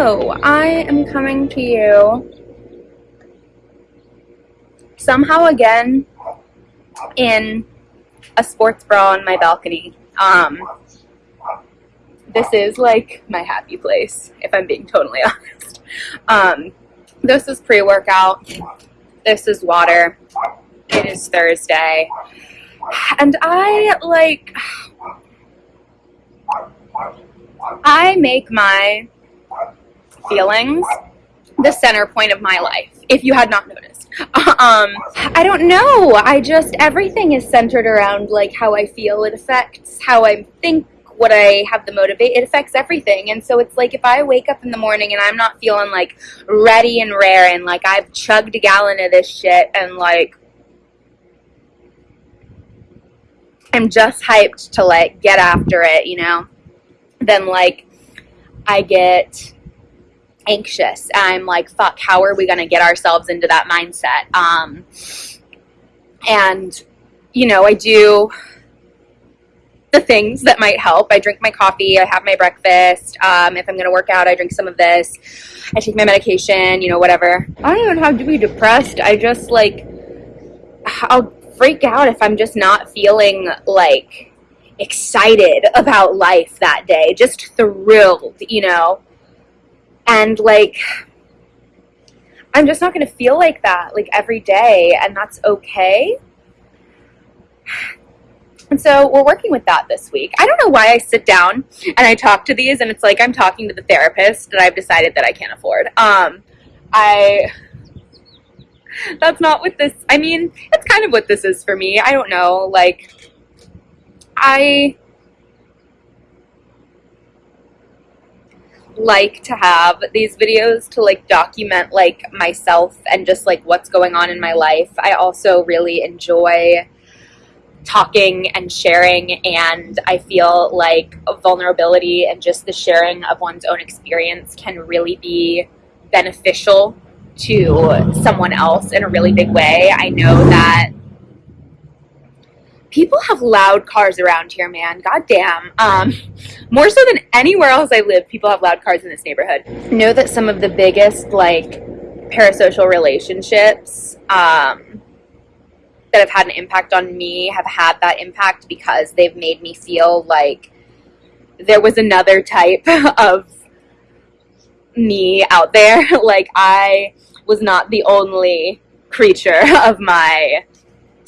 I am coming to you somehow again in a sports bra on my balcony. Um, this is like my happy place, if I'm being totally honest. Um, this is pre-workout. This is water. It is Thursday. And I like I make my feelings the center point of my life, if you had not noticed. Um, I don't know. I just, everything is centered around like how I feel. It affects how I think, what I have the motivate. It affects everything. And so it's like if I wake up in the morning and I'm not feeling like ready and rare and like I've chugged a gallon of this shit and like I'm just hyped to like get after it, you know, then like I get anxious. I'm like, fuck, how are we going to get ourselves into that mindset? Um, and, you know, I do the things that might help. I drink my coffee, I have my breakfast. Um, if I'm going to work out, I drink some of this. I take my medication, you know, whatever. I don't even have to be depressed. I just like, I'll freak out if I'm just not feeling like excited about life that day, just thrilled, you know and like i'm just not going to feel like that like every day and that's okay and so we're working with that this week. I don't know why I sit down and I talk to these and it's like I'm talking to the therapist that I've decided that I can't afford. Um, I, that's not what this, I mean, it's kind of what this is for me. I don't know. Like, I, like to have these videos to like document like myself and just like what's going on in my life. I also really enjoy talking and sharing and I feel like vulnerability and just the sharing of one's own experience can really be beneficial to someone else in a really big way. I know that people have loud cars around here, man. God damn. Um, more so than anywhere else I live, people have loud cars in this neighborhood. Know that some of the biggest, like, parasocial relationships um, that have had an impact on me have had that impact because they've made me feel like there was another type of me out there. like, I was not the only creature of my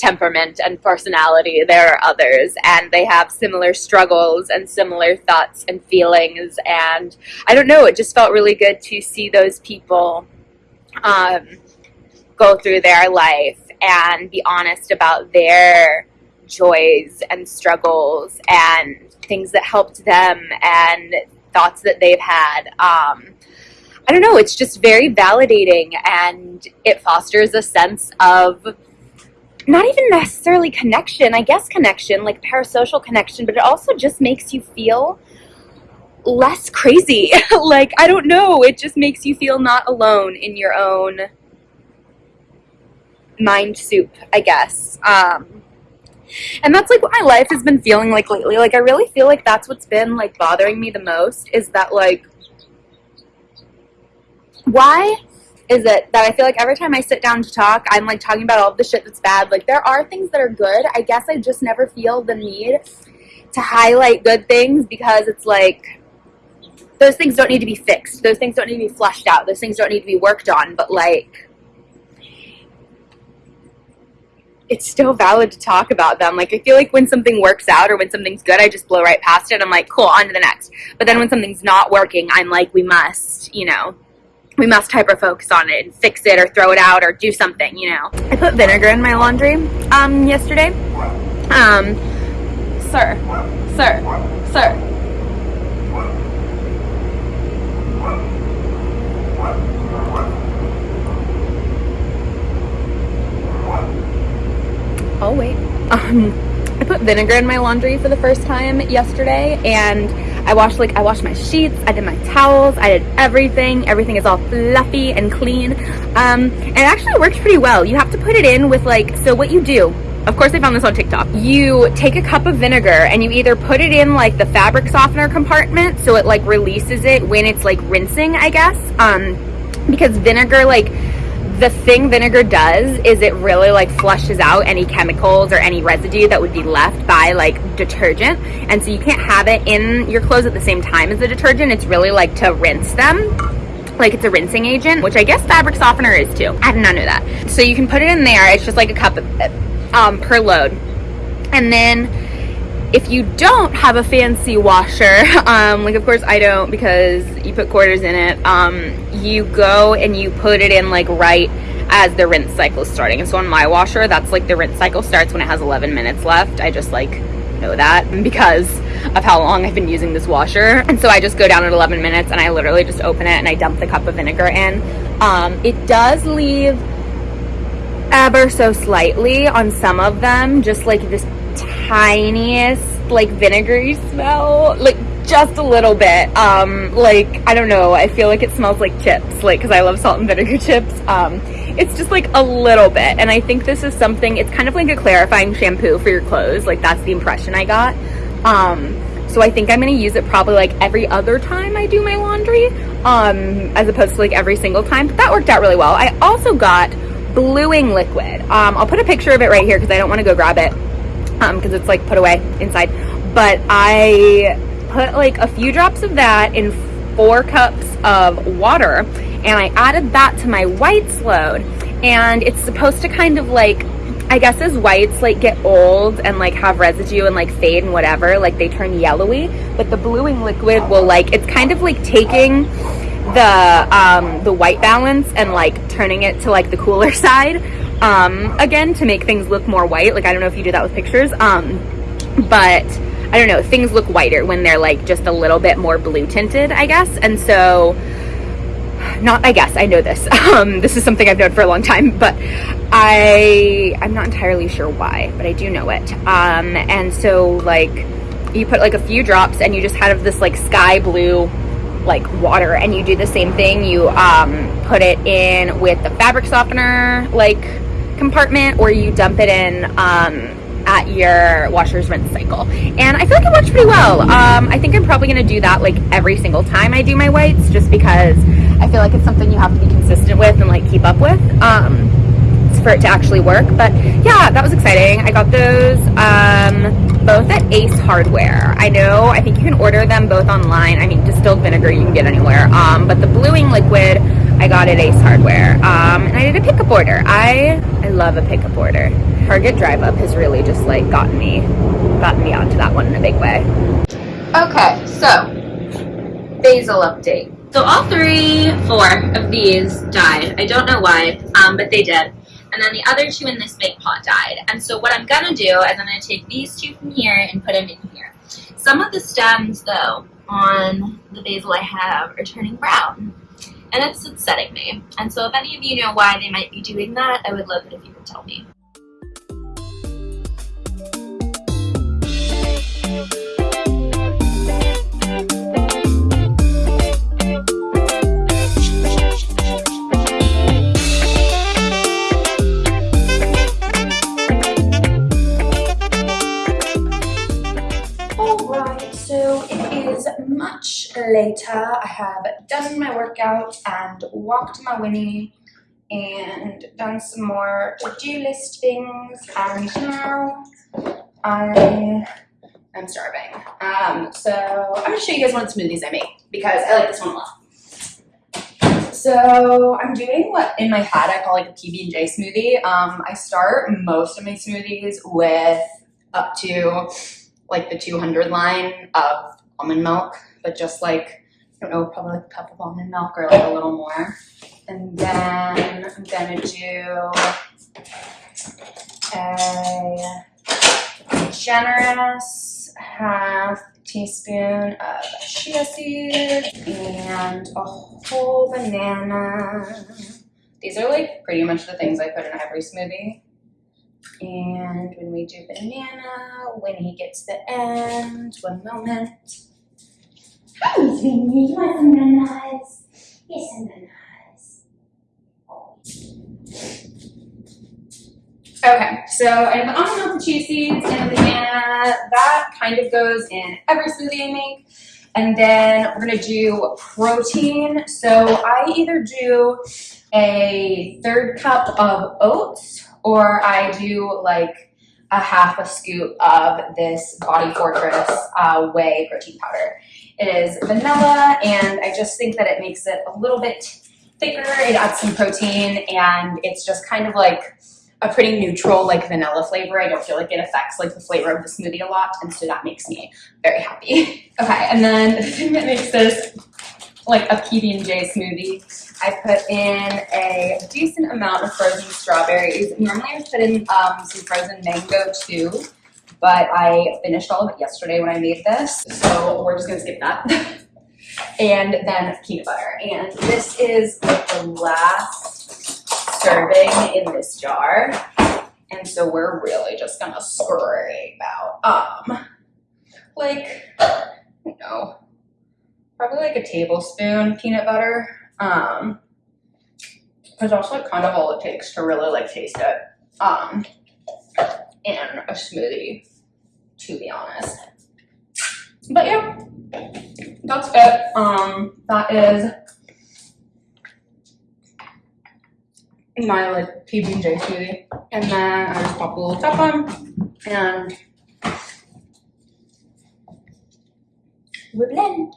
temperament and personality. There are others, and they have similar struggles and similar thoughts and feelings. And I don't know, it just felt really good to see those people um, go through their life and be honest about their joys and struggles and things that helped them and thoughts that they've had. Um, I don't know, it's just very validating and it fosters a sense of not even necessarily connection, I guess connection, like parasocial connection, but it also just makes you feel less crazy. like, I don't know, it just makes you feel not alone in your own mind soup, I guess. Um, and that's like what my life has been feeling like lately. Like, I really feel like that's what's been like bothering me the most is that like, why is it that I feel like every time I sit down to talk, I'm like talking about all the shit that's bad. Like there are things that are good. I guess I just never feel the need to highlight good things because it's like those things don't need to be fixed. Those things don't need to be flushed out. Those things don't need to be worked on. But like it's still valid to talk about them. Like I feel like when something works out or when something's good, I just blow right past it. I'm like, cool, on to the next. But then when something's not working, I'm like, we must, you know, we must hyper focus on it and fix it or throw it out or do something, you know. I put vinegar in my laundry um, yesterday. Um, sir, sir, sir. Oh wait. Um, I put vinegar in my laundry for the first time yesterday and I washed like I washed my sheets, I did my towels, I did everything. Everything is all fluffy and clean. Um, and it actually works pretty well. You have to put it in with like, so what you do of course I found this on TikTok. You take a cup of vinegar and you either put it in like the fabric softener compartment so it like releases it when it's like rinsing, I guess. Um, because vinegar like the thing vinegar does is it really like flushes out any chemicals or any residue that would be left by like detergent. And so you can't have it in your clothes at the same time as the detergent. It's really like to rinse them. Like it's a rinsing agent which i guess fabric softener is too. I did not know that. So you can put it in there. It's just like a cup um, per load. And then if you don't have a fancy washer, um, like of course I don't because you put quarters in it, um, you go and you put it in like right as the rinse cycle is starting. And so on my washer, that's like the rinse cycle starts when it has 11 minutes left. I just like know that because of how long I've been using this washer. And so I just go down at 11 minutes and I literally just open it and I dump the cup of vinegar in. Um, it does leave ever so slightly on some of them, just like this tiniest like vinegary smell? Like just a little bit. Um like i don't know. I feel like it smells like chips like because i love salt and vinegar chips. Um it's just like a little bit. And i think this is something it's kind of like a clarifying shampoo for your clothes. Like that's the impression i got. Um so i think i'm going to use it probably like every other time i do my laundry um as opposed to like every single time. But that worked out really well. I also got bluing liquid. Um i'll put a picture of it right here because i don't want to go grab it because um, it's like put away inside. But I put like a few drops of that in four cups of water and I added that to my whites load and it's supposed to kind of like I guess as whites like get old and like have residue and like fade and whatever like they turn yellowy but the bluing liquid will like it's kind of like taking the um the white balance and like turning it to like the cooler side um, again to make things look more white. Like I don't know if you do that with pictures, um, but I don't know, things look whiter when they're like just a little bit more blue tinted, I guess. And so, not I guess I know this. Um, this is something I've known for a long time, but I I'm not entirely sure why, but I do know it. Um, and so like you put like a few drops and you just have this like sky blue like water and you do the same thing you um, put it in with the fabric softener like compartment or you dump it in um, at your washer's rinse cycle. And I feel like it works pretty well. Um, I think I'm probably gonna do that like every single time I do my whites just because I feel like it's something you have to be consistent with and like keep up with um, for it to actually work. But yeah, that was exciting. I got those um, both at Ace Hardware. I know, I think you can order them both online. I mean, distilled vinegar you can get anywhere. Um, but the bluing liquid I got at Ace Hardware. Um, and I did a order. I, I love a pickup order. Target Drive Up has really just like gotten me, gotten me onto that one in a big way. Okay, so basil update. So all three, four of these died. I don't know why, um, but they did. And then the other two in this big pot died. And so what I'm gonna do is I'm gonna take these two from here and put them in here. Some of the stems though on the basil I have are turning brown and it's upsetting me. And so if any of you know why they might be doing that, I would love it if you could tell me. Later, I have done my workout and walked my Winnie and done some more to-do list things and now I am starving. Um, so I'm gonna show you guys one of the smoothies I make because I like this one a lot. So I'm doing what in my head I call like a PB&J smoothie. Um, I start most of my smoothies with up to like the 200 line of almond milk but just like, I don't know, probably like a cup of almond milk or like a little more. And then I'm gonna do a generous half teaspoon of chia seeds and a whole banana. These are like pretty much the things I put in every smoothie. And when we do banana, when he gets the end, one moment. You want some bananas? Here's some bananas. Okay, so I have the almond the chia seeds, and the banana. That kind of goes in every smoothie I make. And then we're gonna do protein. So I either do a third cup of oats or I do like a half a scoop of this Body Fortress uh, whey protein powder. It is vanilla and I just think that it makes it a little bit thicker. It adds some protein and it's just kind of like a pretty neutral like vanilla flavor. I don't feel like it affects like the flavor of the smoothie a lot and so that makes me very happy. okay, and then the thing that makes this like a PB&J smoothie, I put in a decent amount of frozen strawberries. Normally I put in um, some frozen mango too, but I finished all of it yesterday when I made this, so we're just gonna skip that. and then peanut butter. And this is like the last serving in this jar. And so we're really just gonna scrape out, um, like, you know, probably like a tablespoon peanut butter. Um, it's also like kind of all it takes to really like taste it, um, in a smoothie, to be honest. But yeah, that's it. Um, that is my like PB and J smoothie, and then I just pop a little top on, and we blend.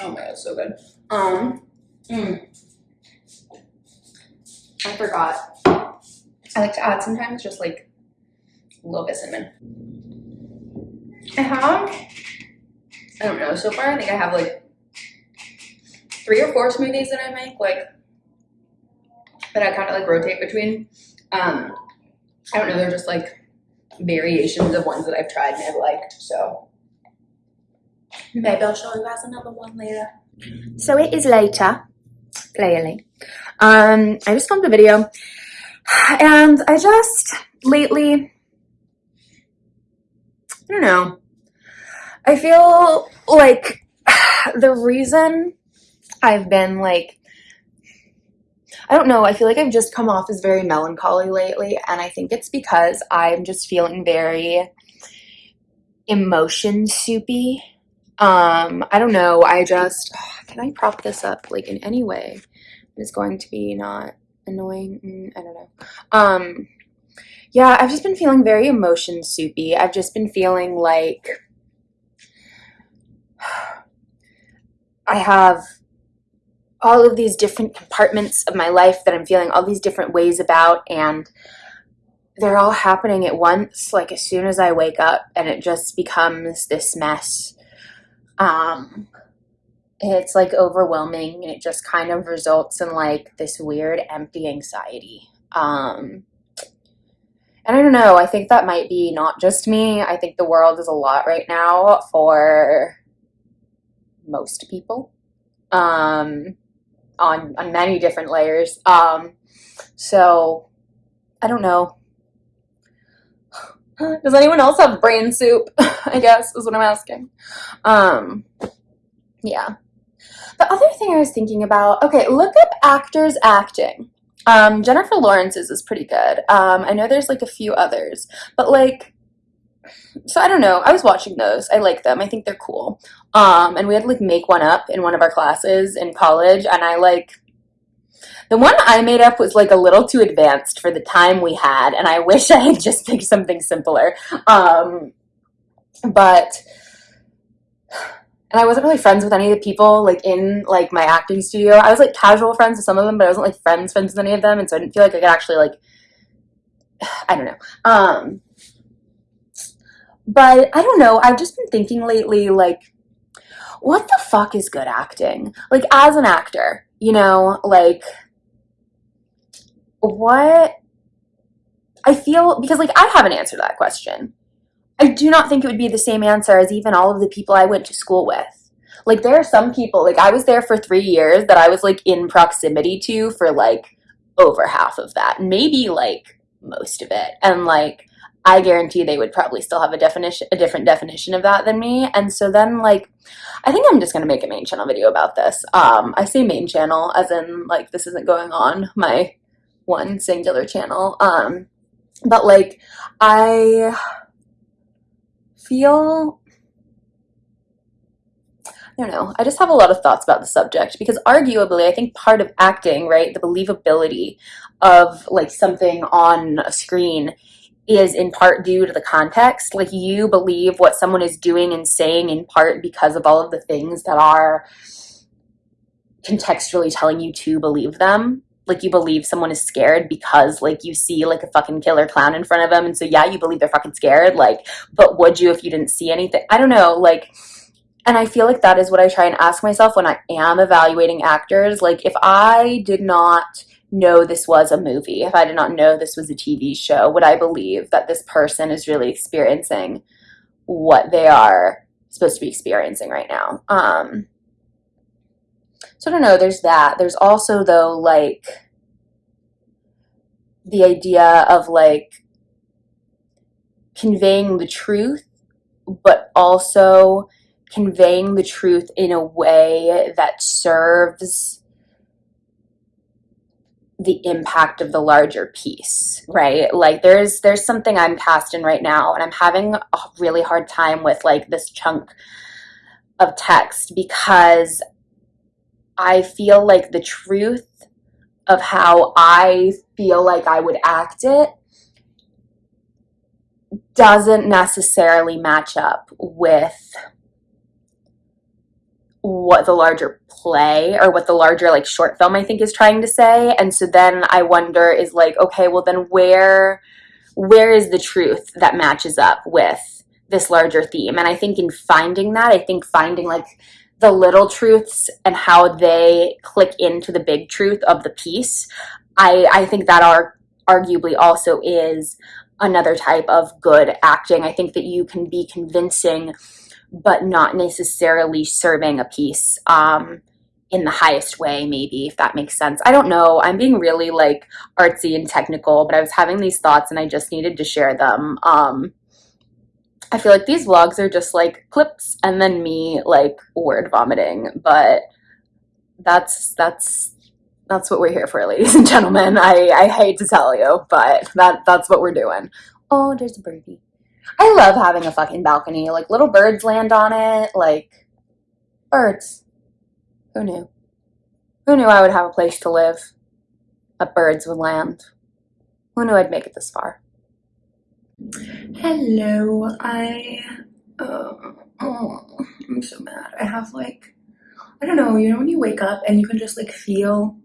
Oh my god, it's so good. Um, mm. I forgot. I like to add sometimes just like a little bit cinnamon. I have, I don't know, so far I think I have like three or four smoothies that I make, like, that I kind of like rotate between. Um, I don't know, they're just like variations of ones that I've tried and I've liked, so. Maybe I'll show you guys another one later. So it is later, clearly. Um, I just filmed a video and I just lately, I don't know, I feel like the reason I've been like, I don't know, I feel like I've just come off as very melancholy lately, and I think it's because I'm just feeling very emotion soupy. Um, I don't know, I just, can I prop this up like in any way? It's going to be not annoying, mm, I don't know. Um, yeah, I've just been feeling very emotion soupy. I've just been feeling like I have all of these different compartments of my life that I'm feeling all these different ways about and they're all happening at once like as soon as I wake up and it just becomes this mess um it's like overwhelming and it just kind of results in like this weird empty anxiety um and I don't know I think that might be not just me I think the world is a lot right now for most people um, on, on many different layers. Um, so I don't know. Does anyone else have brain soup? I guess is what I'm asking. Um, yeah. The other thing I was thinking about, okay, look up actors acting. Um, Jennifer Lawrence's is pretty good. Um, I know there's like a few others, but like so I don't know. I was watching those. I like them. I think they're cool. Um, and we had to like make one up in one of our classes in college, and I like the one I made up was like a little too advanced for the time we had, and I wish I had just picked something simpler. Um, but and I wasn't really friends with any of the people like in like my acting studio. I was like casual friends with some of them, but I wasn't like friends friends with any of them, and so I didn't feel like I could actually like I don't know. Um, but I don't know. I've just been thinking lately, like, what the fuck is good acting? Like, as an actor, you know, like, what? I feel, because, like, I haven't answered that question. I do not think it would be the same answer as even all of the people I went to school with. Like, there are some people, like, I was there for three years that I was, like, in proximity to for, like, over half of that. Maybe, like, most of it. And, like, I guarantee they would probably still have a definition, a different definition of that than me. And so then, like, I think I'm just gonna make a main channel video about this. Um, I say main channel as in like this isn't going on my one singular channel. Um, but like, I feel I don't know. I just have a lot of thoughts about the subject because arguably I think part of acting, right, the believability of like something on a screen is in part due to the context. Like you believe what someone is doing and saying in part because of all of the things that are contextually telling you to believe them. Like you believe someone is scared because like you see like a fucking killer clown in front of them and so yeah, you believe they're fucking scared. Like, but would you if you didn't see anything? I don't know, like and I feel like that is what I try and ask myself when I am evaluating actors. Like, if I did not know this was a movie, if I did not know this was a TV show, would I believe that this person is really experiencing what they are supposed to be experiencing right now? Um, so I don't know, there's that. There's also, though, like, the idea of like conveying the truth, but also conveying the truth in a way that serves the impact of the larger piece right like there's there's something i'm cast in right now and i'm having a really hard time with like this chunk of text because i feel like the truth of how i feel like i would act it doesn't necessarily match up with what the larger play or what the larger like short film I think is trying to say. And so then I wonder is like, okay, well then where where is the truth that matches up with this larger theme? And I think in finding that, I think finding like the little truths and how they click into the big truth of the piece, I, I think that are arguably also is another type of good acting. I think that you can be convincing but not necessarily serving a piece um, in the highest way, maybe, if that makes sense. I don't know. I'm being really like artsy and technical, but I was having these thoughts and I just needed to share them. Um, I feel like these vlogs are just like clips and then me like word vomiting, but that's that's that's what we're here for, ladies and gentlemen. I, I hate to tell you, but that that's what we're doing. Oh, there's a birdie. I love having a fucking balcony. Like little birds land on it. Like birds. Who knew? Who knew I would have a place to live? A birds would land. Who knew I'd make it this far? Hello, I, uh, oh, I'm so mad. I have like, I don't know, you know when you wake up and you can just like feel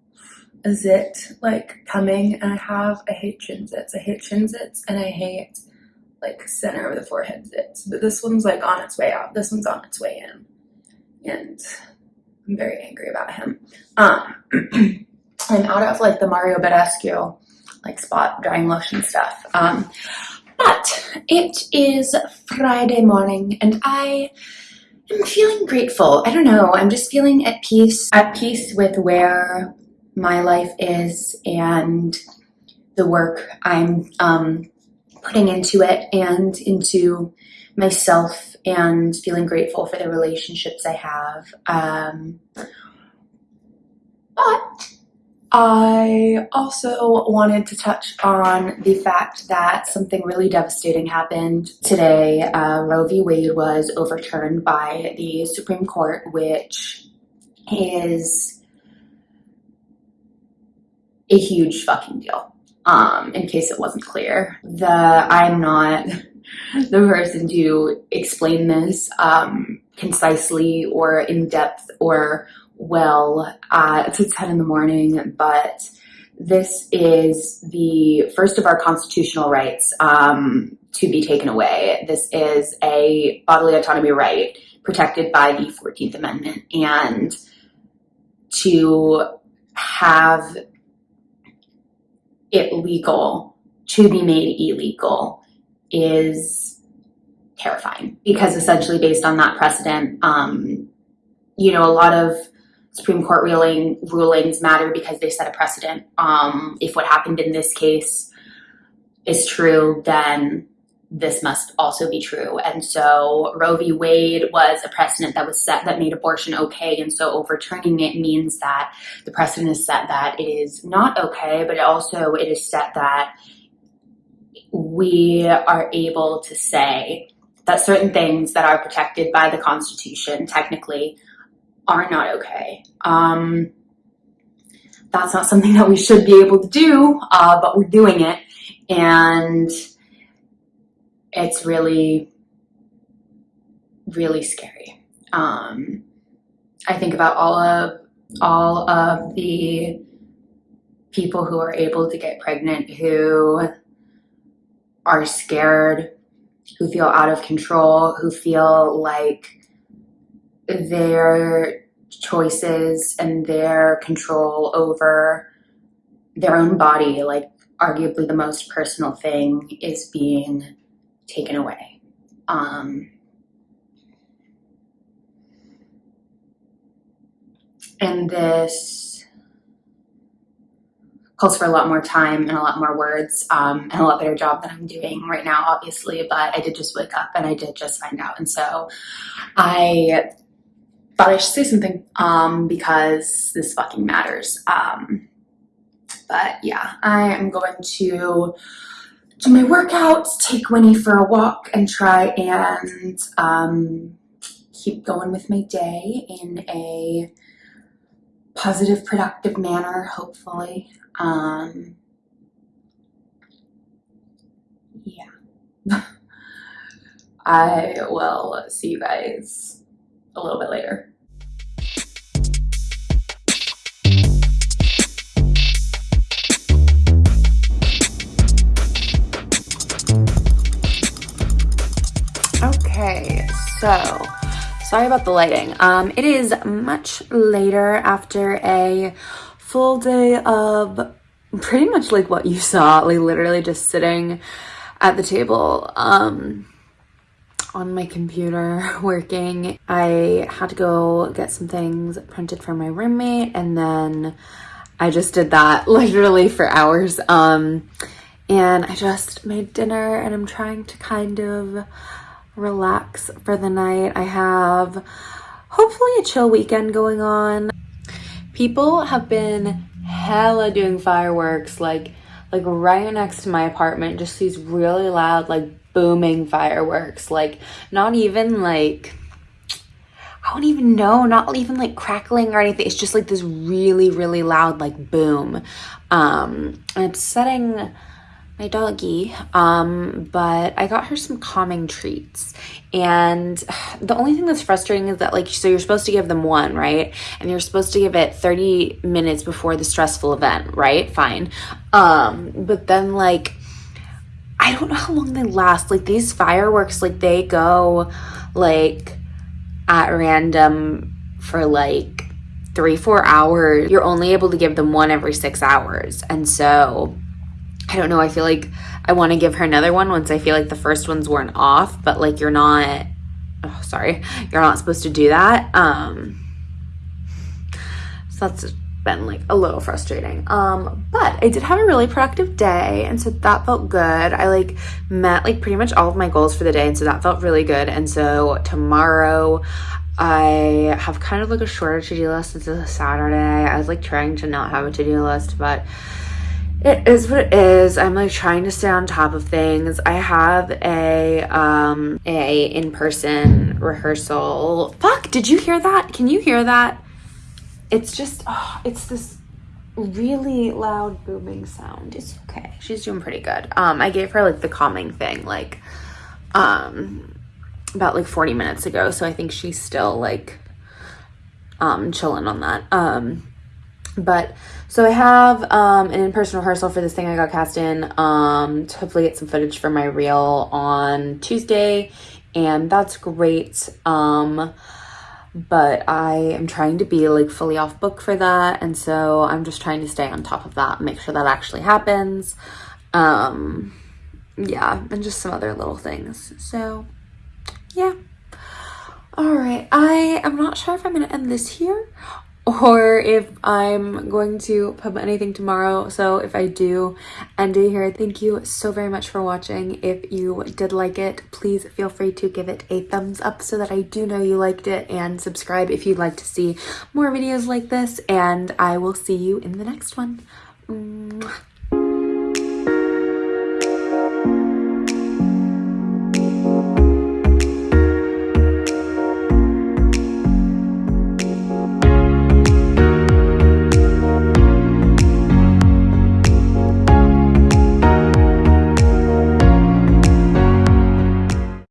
a zit like coming and I have, I hate chin zits. I hate chin zits and I hate like center of the forehead zits, but this one's like on its way out. This one's on its way in. And I'm very angry about him. Um, I'm out of like the Mario Badescu like spot drying lotion stuff. Um, but it is Friday morning and I am feeling grateful. I don't know, I'm just feeling at peace, at peace with where my life is and the work I'm um, putting into it and into myself and feeling grateful for the relationships I have. Um, but I also wanted to touch on the fact that something really devastating happened today. Uh, Roe v. Wade was overturned by the Supreme Court, which is a huge fucking deal um, in case it wasn't clear. The I'm not the person to explain this um, concisely or in depth or well it's at 10 in the morning, but this is the first of our constitutional rights um, to be taken away. This is a bodily autonomy right protected by the 14th Amendment and to have it legal to be made illegal is terrifying because essentially based on that precedent, um, you know, a lot of Supreme Court ruling rulings matter because they set a precedent. Um, if what happened in this case is true, then this must also be true. And so Roe v. Wade was a precedent that was set that made abortion okay. And so overturning it means that the precedent is set that it is not okay, but also it is set that we are able to say that certain things that are protected by the Constitution technically are not okay. Um, that's not something that we should be able to do, uh, but we're doing it. And it's really, really scary. Um, I think about all of all of the people who are able to get pregnant who are scared, who feel out of control, who feel like their choices and their control over their own body, like arguably the most personal thing, is being taken away. Um, and this calls for a lot more time and a lot more words um, and a lot better job than I'm doing right now, obviously. But I did just wake up and I did just find out. And so I thought I should say something um, because this fucking matters. Um, but yeah, I am going to do my workouts, take Winnie for a walk, and try and um, keep going with my day in a positive, productive manner, hopefully. Um, yeah. I will see you guys a little bit later. Okay, so sorry about the lighting. Um, it is much later after a full day of pretty much like what you saw, like literally just sitting at the table um, on my computer working. I had to go get some things printed for my roommate and then I just did that literally for hours. Um, and I just made dinner and I'm trying to kind of relax for the night. I have hopefully a chill weekend going on. People have been hella doing fireworks like like right next to my apartment just these really loud like booming fireworks like not even like I don't even know, not even like crackling or anything. It's just like this really, really loud like boom. Um, and it's setting my doggy um but i got her some calming treats. And the only thing that's frustrating is that like so you're supposed to give them one right? And you're supposed to give it 30 minutes before the stressful event right? Fine. Um but then like i don't know how long they last. Like these fireworks like they go like at random for like three four hours. You're only able to give them one every six hours. And so I don't know. I feel like I want to give her another one once I feel like the first ones weren't off, but like you're not, oh, sorry, you're not supposed to do that. Um, so that's been like a little frustrating. Um, but I did have a really productive day. And so that felt good. I like met like pretty much all of my goals for the day. And so that felt really good. And so tomorrow I have kind of like a shorter to-do list. It's a Saturday. I was like trying to not have a to-do list, but it is what it is. I'm like trying to stay on top of things. I have a um a in-person rehearsal. Fuck, did you hear that? Can you hear that? It's just oh, it's this really loud booming sound. It's okay. She's doing pretty good. Um I gave her like the calming thing like um about like 40 minutes ago, so I think she's still like um chilling on that. Um but so I have um, an in-person rehearsal for this thing I got cast in um, to hopefully get some footage for my reel on Tuesday, and that's great. Um, but I am trying to be like fully off book for that, and so I'm just trying to stay on top of that, make sure that actually happens. Um, yeah, and just some other little things. So, yeah. All right, I am not sure if I'm gonna end this here or if I'm going to pub anything tomorrow. So if I do end it here, thank you so very much for watching. If you did like it, please feel free to give it a thumbs up so that I do know you liked it and subscribe if you'd like to see more videos like this. And I will see you in the next one. Mwah.